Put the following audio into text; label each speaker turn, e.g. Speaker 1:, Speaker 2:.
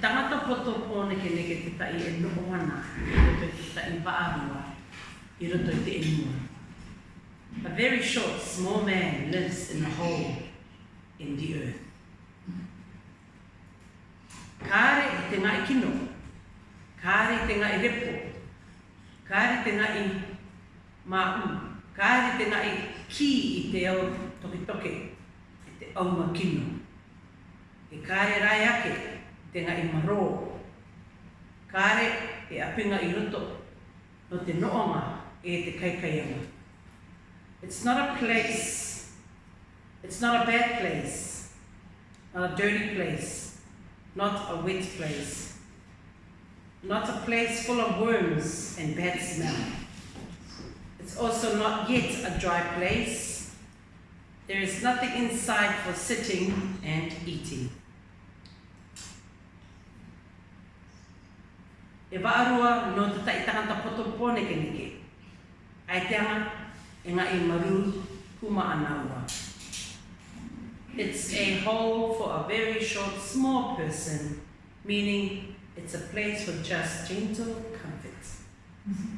Speaker 1: poto pōne ke neke te tai e noho ana i roto i te tai vaarua i roto i te enua. A very short, small man lives in a hole in the earth. Kāre i te ngai kino, kāre i te ngai repo, kāre i te ngai māu, kāre i te ngai ki i te au toke toke, i te au kino. E kāre rai ake, te ngai maro, kāre e no te e te. It's not a place, it's not a bad place, not a dirty place, not a wet place, not a place full of worms and bad smell. It's also not yet a dry place. There is nothing inside for sitting and eating. No ke e maru kuma. It's a hole for a very short, small person, meaning it's a place for just gentle comfort. Mm-hmm.